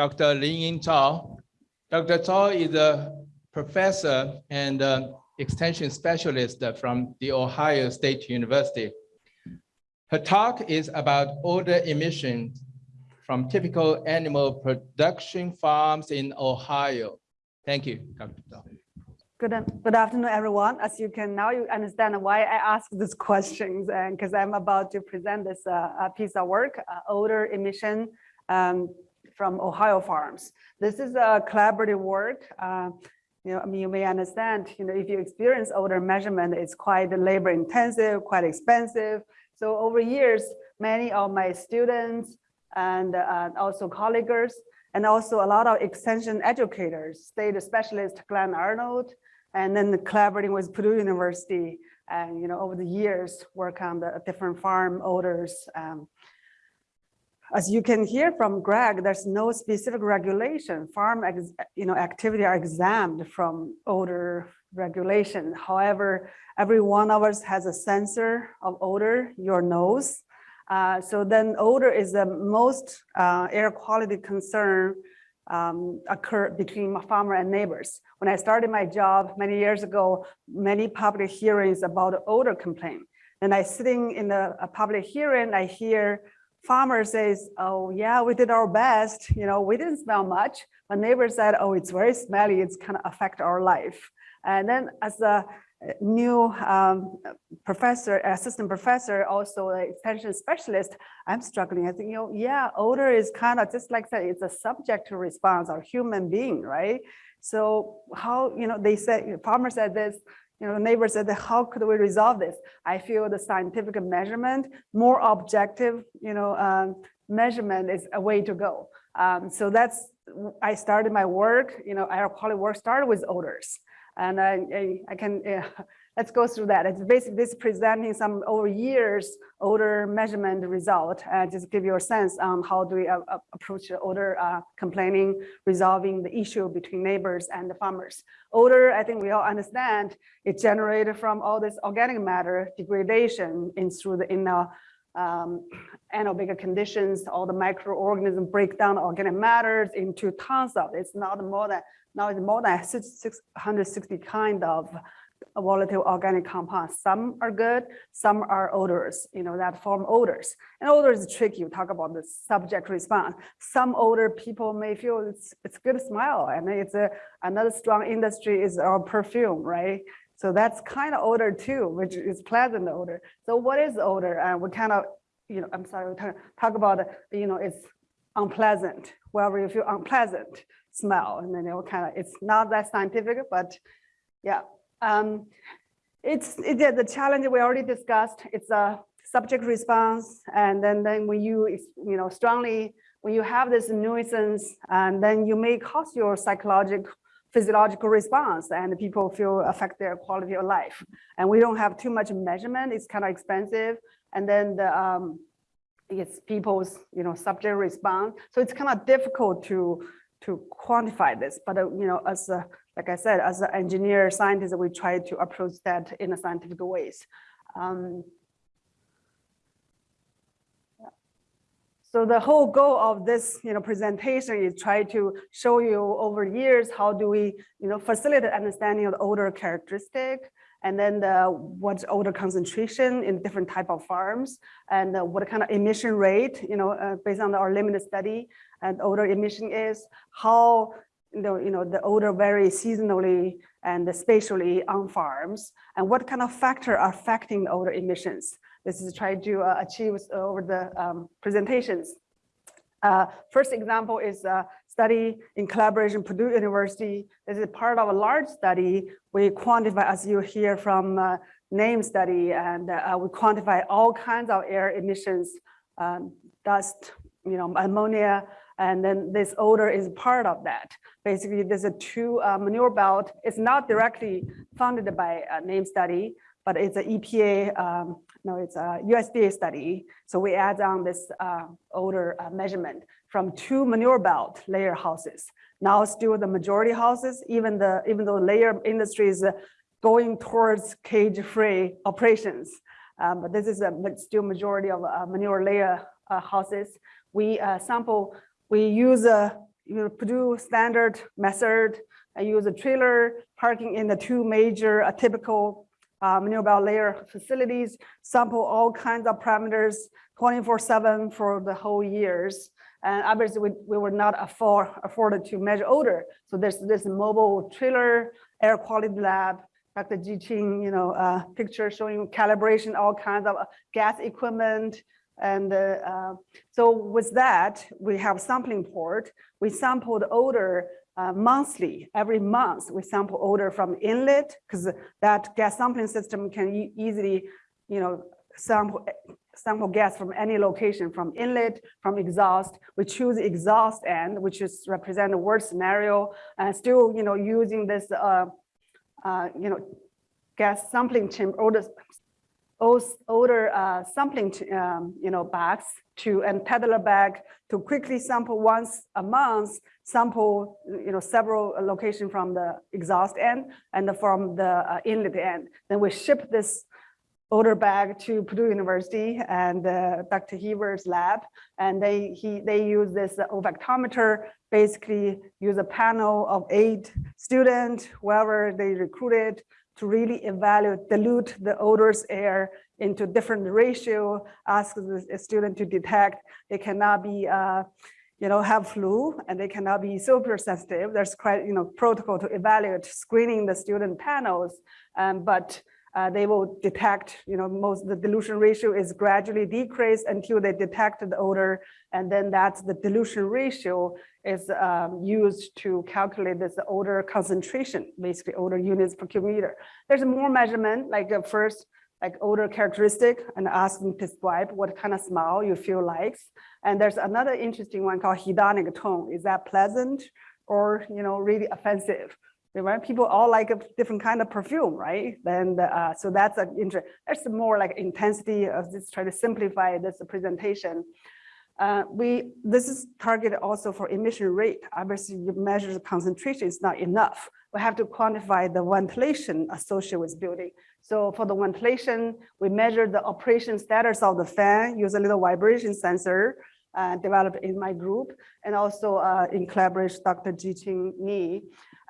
Dr. Lin Ying Zhao. Dr. Zhao is a professor and uh, extension specialist from the Ohio State University. Her talk is about odor emissions from typical animal production farms in Ohio. Thank you, Dr. Zhao. Good, good afternoon, everyone. As you can now you understand why I ask these questions and because I'm about to present this uh, piece of work, uh, odor emission um, from Ohio farms. This is a collaborative work. Uh, you know, I mean, you may understand, you know, if you experience odor measurement, it's quite labor intensive, quite expensive. So over years, many of my students and uh, also colleagues, and also a lot of extension educators, state specialist Glenn Arnold, and then collaborating with Purdue University and, you know, over the years, work on the different farm odors. Um, as you can hear from Greg, there's no specific regulation. Farm, you know, activity are exempt from odor regulation. However, every one of us has a sensor of odor, your nose. Uh, so then odor is the most uh, air quality concern um, occur between my farmer and neighbors. When I started my job many years ago, many public hearings about odor complaint. And I sitting in a, a public hearing, I hear farmer says, oh yeah, we did our best. You know, we didn't smell much. But neighbor said, oh, it's very smelly. It's kind of affect our life. And then as a new um, professor, assistant professor, also an extension specialist, I'm struggling. I think, you know, yeah, odor is kind of just like that. It's a subject to response, our human being, right? So how, you know, they said, farmer said this, you know, the neighbor said, how could we resolve this? I feel the scientific measurement, more objective, you know, um, measurement is a way to go. Um, so that's, I started my work, you know, air quality work started with odors. And I, I, I can, let's go through that. It's basically this presenting some over years odor measurement result. Uh, just give you a sense on how do we uh, uh approach odor uh, complaining, resolving the issue between neighbors and the farmers. Odor, I think we all understand, it generated from all this organic matter degradation in through the in the um, anaerobic conditions, all the microorganisms break down organic matters into tons of, it's not more than now it's more than 660 kind of volatile organic compounds. Some are good, some are odors, you know, that form odors. And odors is tricky. You talk about the subject response. Some odor people may feel it's it's good smell. and it's a another strong industry is our perfume, right? So that's kind of odor too, which is pleasant odor. So what is odor? And we kind of, you know, I'm sorry, we talk about, you know, it's unpleasant. Wherever you feel unpleasant, smell and then it will kind of it's not that scientific but yeah um it's it, the challenge we already discussed it's a subject response and then then when you you know strongly when you have this nuisance and then you may cause your psychological physiological response and people feel affect their quality of life. And we don't have too much measurement it's kind of expensive and then the um it's people's you know subject response. So it's kind of difficult to to quantify this, but uh, you know, as a, like I said, as an engineer scientist, we try to approach that in a scientific ways. Um, So the whole goal of this, you know, presentation is try to show you over years how do we, you know, facilitate understanding of the odor characteristic, and then the what odor concentration in different type of farms, and uh, what kind of emission rate, you know, uh, based on our limited study, and odor emission is, how know, you know, the odor vary seasonally and spatially on farms, and what kind of factor are affecting the odor emissions. This is trying to uh, achieve over the um, presentations. Uh, first example is a study in collaboration Purdue University. This is part of a large study. We quantify, as you hear from uh, NAEMS study, and uh, we quantify all kinds of air emissions, um, dust, you know, ammonia, and then this odor is part of that. Basically, there's a two uh, manure belt. It's not directly funded by a NAEMS study, but it's an EPA, um, no, it's a USDA study. So we add on this uh, odor uh, measurement from two manure belt layer houses. Now still the majority houses, even the even though layer industry is uh, going towards cage-free operations, um, but this is a still majority of uh, manure layer uh, houses. We uh, sample we use a you know, Purdue standard method. I use a trailer parking in the two major uh, typical um, nearby layer facilities, sample all kinds of parameters 24 seven for the whole years. And obviously we, we were not afford, afforded to measure odor. So there's this mobile trailer air quality lab, Dr. Ji Qing, you know, uh, picture showing calibration, all kinds of uh, gas equipment. And uh, so with that, we have sampling port. We sampled odor uh, monthly, every month we sample odor from inlet because that gas sampling system can e- easily, you know, sample sample gas from any location, from inlet, from exhaust. We choose exhaust end, which is represent the worst scenario, and still, you know, using this, uh, uh, you know, gas sampling chamber, odor, odor uh, sampling, ch- um, you know, bags to and Tedlar bag to quickly sample once a month, sample, you know, several location from the exhaust end and from the uh, inlet end. Then we ship this odor bag to Purdue University and uh, Dr. Heber's lab. And they, he, they use this olfactometer, basically use a panel of eight students, whoever they recruited to really evaluate, dilute the odors air into different ratio, ask the student to detect. They cannot be, uh, you know, have flu and they cannot be super sensitive. There's quite, you know, protocol to evaluate screening the student panels. Um, but uh, they will detect, you know, most the dilution ratio is gradually decreased until they detect the odor. And then that's the dilution ratio is um, used to calculate this odor concentration, basically odor units per cubic meter. There's more measurement, like uh, first, like odor characteristic and ask them to describe what kind of smell you feel likes. And there's another interesting one called hedonic tone. Is that pleasant or, you know, really offensive? right? People all like a different kind of perfume, right? Then, the, uh, so that's an interest. There's more like intensity of this, try to simplify this presentation. Uh, we, this is targeted also for emission rate. Obviously, you measure the concentration is not enough. We have to quantify the ventilation associated with building. So for the ventilation, we measure the operation status of the fan, use a little vibration sensor, uh, developed in my group, and also uh, in collaboration, with Dr. Jiqing Ni.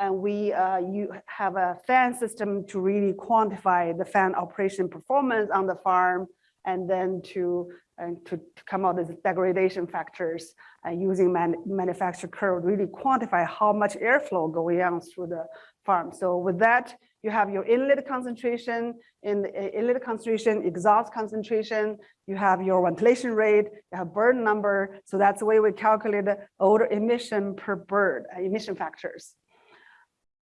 And we uh, you have a fan system to really quantify the fan operation performance on the farm, and then to and to, to come out with degradation factors and using man, manufacturer curve really quantify how much airflow going on through the farm. So with that, you have your inlet concentration, in uh, inlet concentration, exhaust concentration, you have your ventilation rate, you have bird number. So that's the way we calculate the odor emission per bird, uh, emission factors.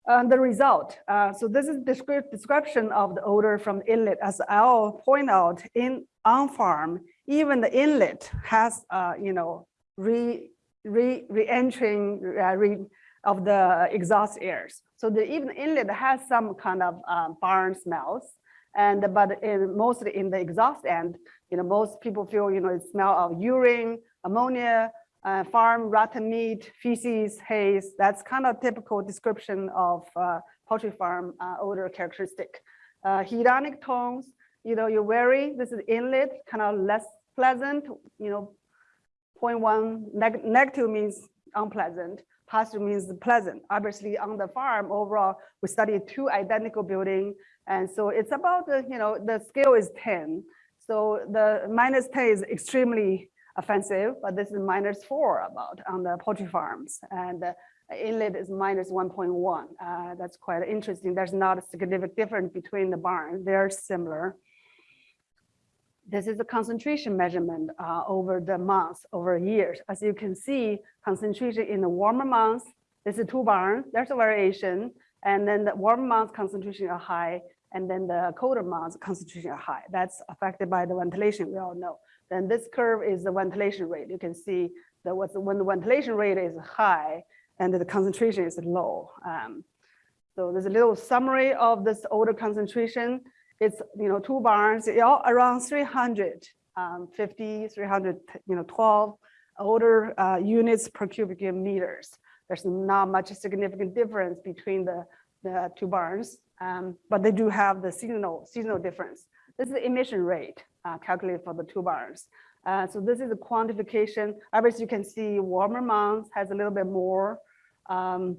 And the result, uh, so this is descript description of the odor from inlet. As I'll point out, in on farm, even the inlet has, uh, you know, re re re-entering uh, re of the exhaust airs. So the even inlet has some kind of um, barn smells, and but in, mostly in the exhaust end, you know, most people feel, you know, it smell of urine, ammonia, uh, farm rotten meat, feces, haze. That's kind of typical description of uh, poultry farm uh, odor characteristic. Uh, hedonic tones, you know, you're wary, this is inlet, kind of less pleasant, you know, 0.1 neg negative means unpleasant, positive means pleasant. Obviously on the farm overall, we studied two identical building. And so it's about, the, you know, the scale is 10. So the minus 10 is extremely offensive, but this is minus four about on the poultry farms. And uh, inlet is minus 1.1. Uh, that's quite interesting. There's not a significant difference between the barns. They're similar. This is a concentration measurement uh, over the months, over years. As you can see, concentration in the warmer months, this is two barns, there's a variation. And then the warm months concentration are high, and then the colder months concentration are high. That's affected by the ventilation, we all know. Then this curve is the ventilation rate. You can see that when the ventilation rate is high and the concentration is low. Um, so there's a little summary of this odor concentration. It's, you know, two barns, around 350, um, 300, you know, 12 odor uh, units per cubic meters. There's not much significant difference between the, the two barns, um, but they do have the seasonal, seasonal difference. This is the emission rate uh, calculated for the two bars. Uh, so this is a quantification. Obviously, you can see warmer months has a little bit more, um,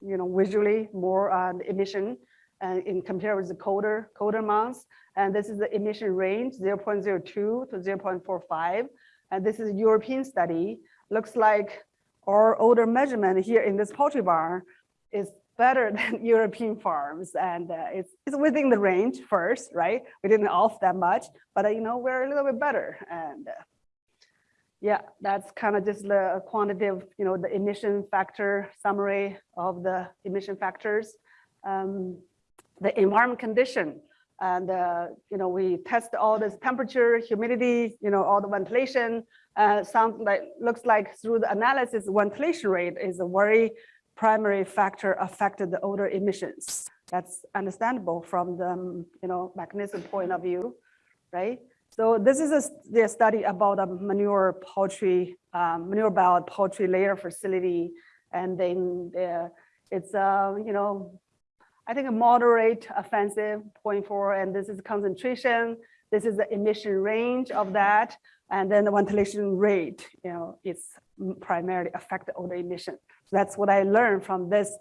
you know, visually more uh, emission uh, in compared with the colder, colder months. And this is the emission range 0.02 to 0.45. And this is a European study. Looks like our older measurement here in this poultry barn is better than European farms. And uh, it's, it's within the range first, right? We didn't off that much, but uh, you know, we're a little bit better. And uh, yeah, that's kind of just the quantitative, you know, the emission factor summary of the emission factors. Um, the environment condition. And, uh, you know, we test all this temperature, humidity, you know, all the ventilation. Uh, sounds like, looks like through the analysis, ventilation rate is a very primary factor affected the odor emissions. That's understandable from the, um, you know, mechanism point of view, right? So this is a, the study about a manure poultry, um, manure belt poultry layer facility. And then uh, it's, uh, you know, I think a moderate offensive 0.4, and this is concentration. This is the emission range of that. And then the ventilation rate, you know, it's primarily affected odor emission. So that's what I learned from this,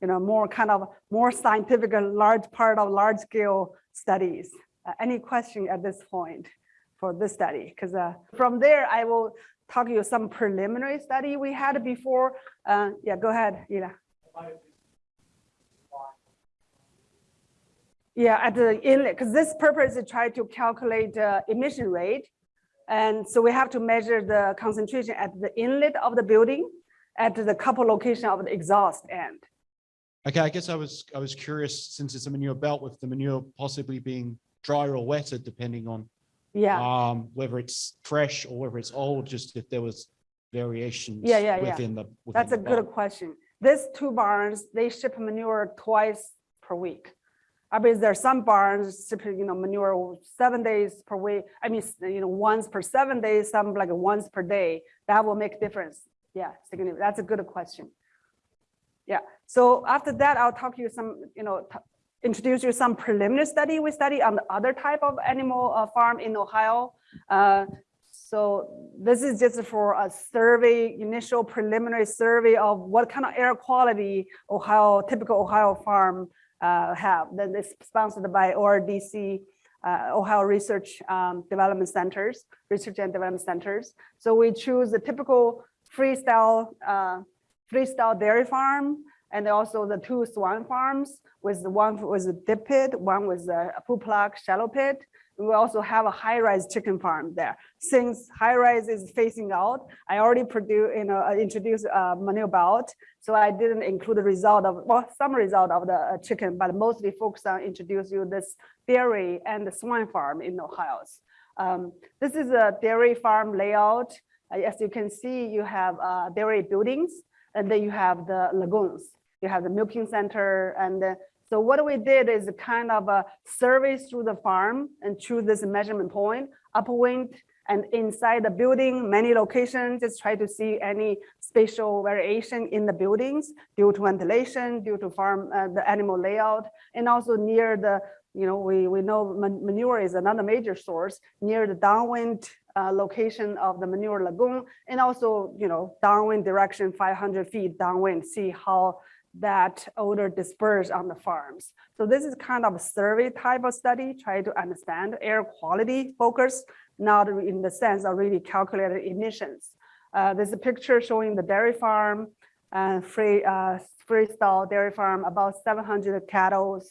you know, more kind of more scientific, and large part of large scale studies. Uh, any question at this point for this study? Because uh, from there, I will talk you some preliminary study we had before. Uh, yeah, go ahead, Ila. Yeah, at the inlet, because this purpose is try to calculate uh, emission rate. And so we have to measure the concentration at the inlet of the building at the couple location of the exhaust end. Okay, I guess I was, I was curious, since it's a manure belt with the manure possibly being drier or wetter, depending on Yeah, um, whether it's fresh or whether it's old, just if there was variations Yeah, yeah, yeah. within the. within that's a the good question. These two barns, they ship manure twice per week. I mean, there are some barns you know, manure seven days per week. I mean, you know, once per seven days, some like once per day. That will make difference. Yeah. That's a good question. Yeah. So after that, I'll talk you some, you know, introduce you some preliminary study we study on the other type of animal uh, farm in Ohio. Uh, so this is just for a survey, initial preliminary survey of what kind of air quality Ohio, typical Ohio farm uh, have. Then it's sponsored by ORDC, uh, Ohio Research um, Development Centers, Research and Development Centers. So we choose the typical freestall, uh, freestall dairy farm, and also the two swine farms with the one was a dip pit, one was a pull plug shallow pit. We also have a high-rise chicken farm there. Since high-rise is facing out, I already produce, you know, introduced a manure belt. So I didn't include the result of, well, some result of the uh, chicken, but mostly focus on introduce you this dairy and the swine farm in Ohio. Um, this is a dairy farm layout. Uh, As you can see, you have uh, dairy buildings, and then you have the lagoons. You have the milking center, and so what we did is kind of a survey through the farm and choose this measurement point, upwind, and inside the building, many locations, just try to see any spatial variation in the buildings due to ventilation, due to farm, uh, the animal layout, and also near the, you know, we, we know manure is another major source near the downwind uh, location of the manure lagoon, and also, you know, downwind direction, 500 feet downwind, see how that odor dispersed on the farms. So this is kind of a survey type of study, try to understand air quality focus, not in the sense of really calculated emissions. Uh, there's a picture showing the dairy farm, uh, free, uh, freestall dairy farm, about 700 cattle.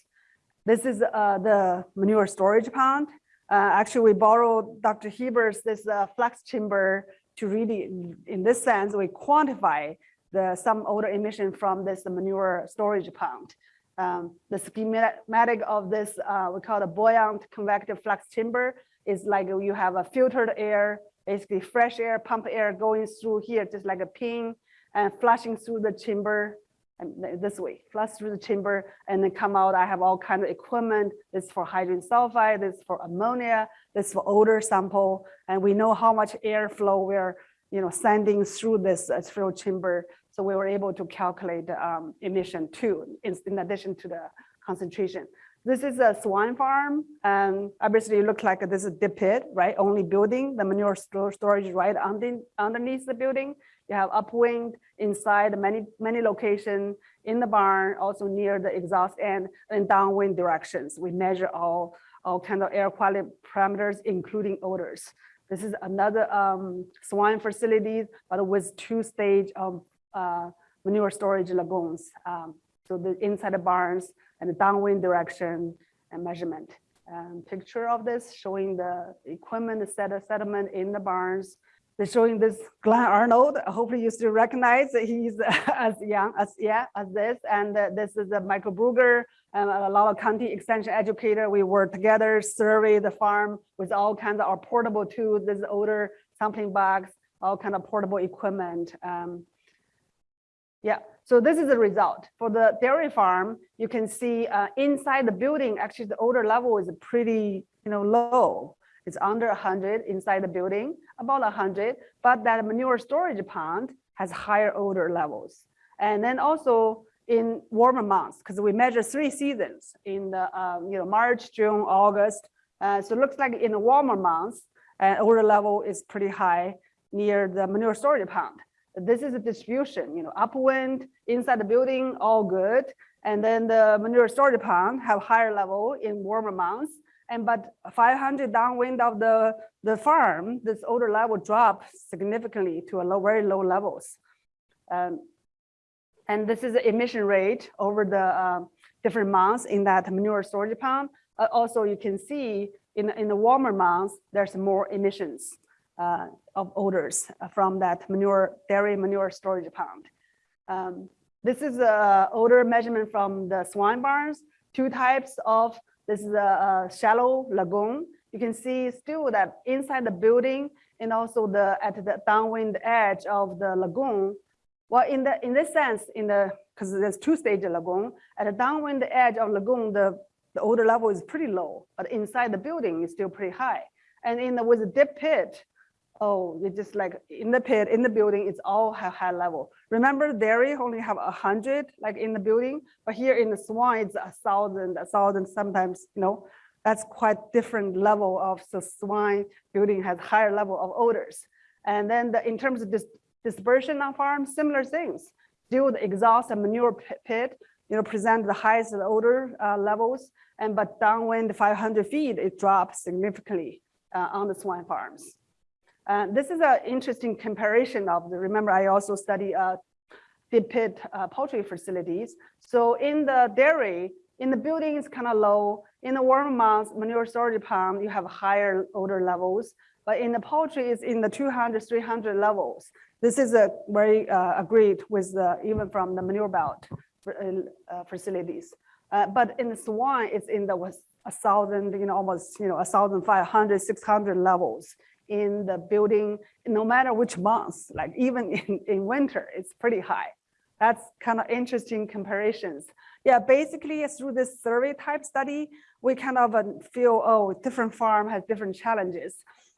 This is uh, the manure storage pond. Uh, actually, we borrowed Dr. Heber's this uh, flex chamber to really, in this sense, we quantify the some odor emission from this manure storage pond. Um, the schematic of this, we call the buoyant convective flux chamber is like you have a filtered air, basically fresh air, pump air going through here, just like a pin and flushing through the chamber and this way, flush through the chamber and then come out. I have all kind of equipment. This is for hydrogen sulfide, this is for ammonia, this is for odor sample. And we know how much airflow we're you know, sending through this uh, chamber. So we were able to calculate um, emission too, in, in addition to the concentration. This is a swine farm, and obviously it looks like this is the pit, right? Only building, the manure storage right under, underneath the building. You have upwind inside many, many locations in the barn, also near the exhaust end and downwind directions. We measure all, all kind of air quality parameters, including odors. This is another um, swine facility, but with two stage of uh, manure storage lagoons. Um, so the inside the barns and the downwind direction and measurement. Um, picture of this showing the equipment set settlement in the barns. They're showing this Glenn Arnold. Hopefully you still recognize he's as young as yeah as this. And uh, this is uh, Michael Bruger, um, a of county extension educator. We work together, survey the farm with all kinds of our portable tools, this older sampling box, all kind of portable equipment. Um, yeah, so this is the result. For the dairy farm, you can see uh, inside the building, actually the odor level is pretty you know, low. It's under 100 inside the building, about 100, but that manure storage pond has higher odor levels. And then also in warmer months, because we measure three seasons in the um, you know March, June, August. Uh, so it looks like in the warmer months, uh, odor level is pretty high near the manure storage pond. This is a distribution, you know, upwind inside the building, all good. And then the manure storage pond have higher level in warmer months. And but 500 downwind of the, the farm, this odor level drop significantly to a low, very low levels. Um, and this is the emission rate over the uh, different months in that manure storage pond. Uh, also, you can see in, in the warmer months, there's more emissions uh, of odors from that manure, dairy manure storage pond. Um, this is a odor measurement from the swine barns, two types of, this is a, a shallow lagoon. You can see still that inside the building and also the at the downwind edge of the lagoon. Well, in the in this sense, in the because there's two stage lagoon at the downwind edge of lagoon, the the odor level is pretty low, but inside the building is still pretty high. And in the with the dip pit, oh, it's just like in the pit, in the building, it's all high, level. Remember dairy only have a hundred like in the building, but here in the swine, it's a thousand, a thousand sometimes, you know, that's quite different level of the swine building has higher level of odors. And then the, in terms of this dispersion on farm, similar things. Still the exhaust and manure pit, you know, present the highest odor uh, levels, and but downwind 500 feet, it drops significantly uh, on the swine farms. Uh, this is an interesting comparison of the, remember I also study uh, dip pit uh, poultry facilities. So in the dairy, in the building is kind of low. In the warm months, manure storage pond, you have higher odor levels. But in the poultry, it's in the 200, 300 levels. This is a very uh, agreed with the, even from the manure belt uh, facilities. Uh, but in the swine, it's in the was a thousand, you know, almost, you know, a thousand five hundred, six hundred levels in the building, no matter which month, like even in, in winter, it's pretty high. That's kind of interesting comparisons. Yeah, basically through this survey type study, we kind of uh, feel, oh, different farm has different challenges.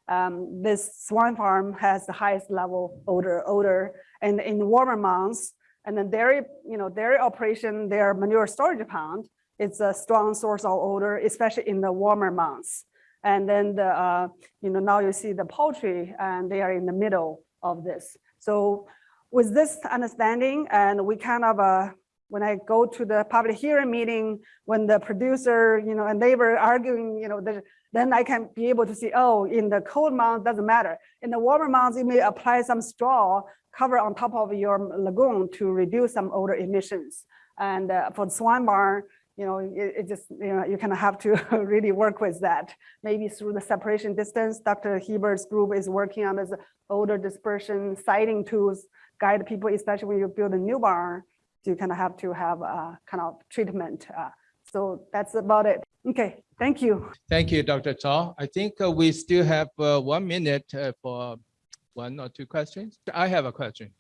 Um, this swine farm has the highest level odor, odor, and in warmer months, and then dairy, you know, dairy operation, their manure storage pond, it's a strong source of odor, especially in the warmer months. And then the, uh, you know, now you see the poultry and they are in the middle of this. So with this understanding and we kind of, uh, when I go to the public hearing meeting, when the producer, you know, and they were arguing, you know, the, then I can be able to see, oh, in the cold month, doesn't matter. In the warmer months, you may apply some straw cover on top of your lagoon to reduce some odor emissions. And uh, for the swine barn, you know, it, it, just, you know, you kind of have to really work with that. Maybe through the separation distance, Dr. Heber's group is working on this odor dispersion siting tools, guide people, especially when you build a new barn, you kind of have to have a kind of treatment. Uh, so that's about it. Okay, thank you. Thank you, Dr. Chao. I think uh, we still have uh, one minute uh, for one or two questions. I have a question.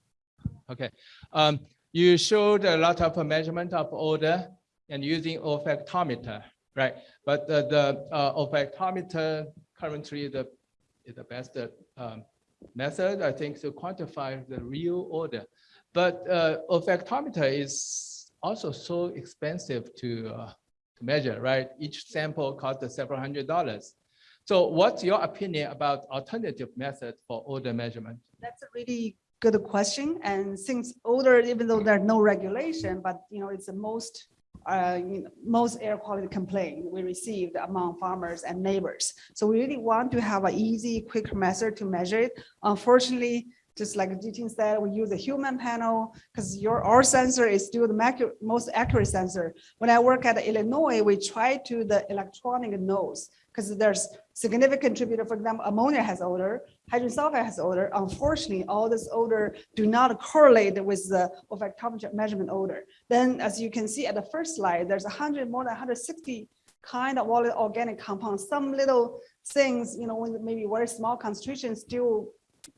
Okay. Um, you showed a lot of measurement of odor and using olfactometer, right? But the, the uh, olfactometer currently the, is the best um, method, I think, to quantify the real odor. But uh, olfactometer is also so expensive to, uh, to measure, right? Each sample costs several hundred dollars. So what's your opinion about alternative methods for odor measurement? That's a really good question. And since odor, even though there's no regulation, but you know, it's the most, uh, most air quality complaint we received among farmers and neighbors. So we really want to have an easy, quick method to measure it. Unfortunately, just like Jitin said, we use a human panel because your, our sensor is still the most accurate sensor. When I work at Illinois, we try to the electronic nose because there's significant contributor, for example, ammonia has odor, hydrogen sulfide has odor. Unfortunately, all this odor do not correlate with the olfactometer measurement odor. Then as you can see at the first slide, there's hundred, more than hundred sixty kind of organic compounds. Some little things, you know, maybe very small concentrations still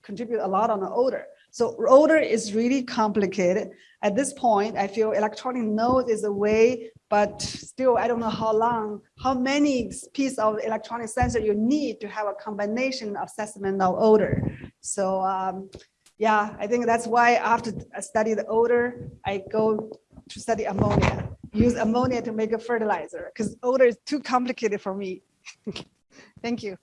contribute a lot on the odor. So odor is really complicated. At this point, I feel electronic node is a way, but still, I don't know how long, how many piece of electronic sensor you need to have a combination assessment of odor. So um, yeah, I think that's why after I study the odor, I go to study ammonia. Use ammonia to make a fertilizer because odor is too complicated for me. Thank you.